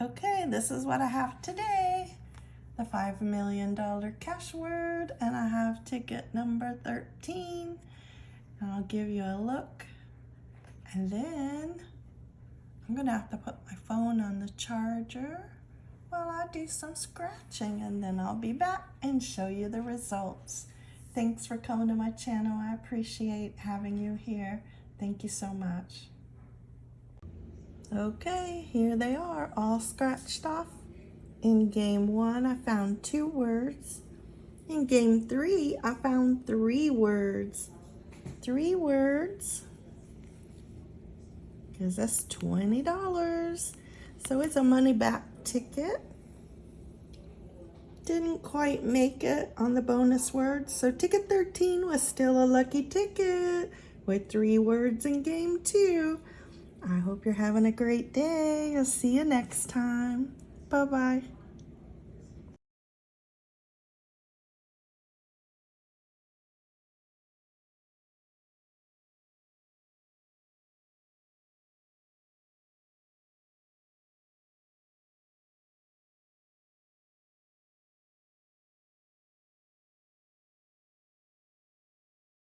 Okay, this is what I have today. The $5 million cash word, and I have ticket number 13. And I'll give you a look. And then I'm gonna have to put my phone on the charger while I do some scratching and then I'll be back and show you the results. Thanks for coming to my channel. I appreciate having you here. Thank you so much. Okay, here they are, all scratched off. In game one, I found two words. In game three, I found three words. Three words, because that's $20. So it's a money back ticket. Didn't quite make it on the bonus words. So ticket 13 was still a lucky ticket with three words in game two. I hope you're having a great day. I'll see you next time. Bye-bye.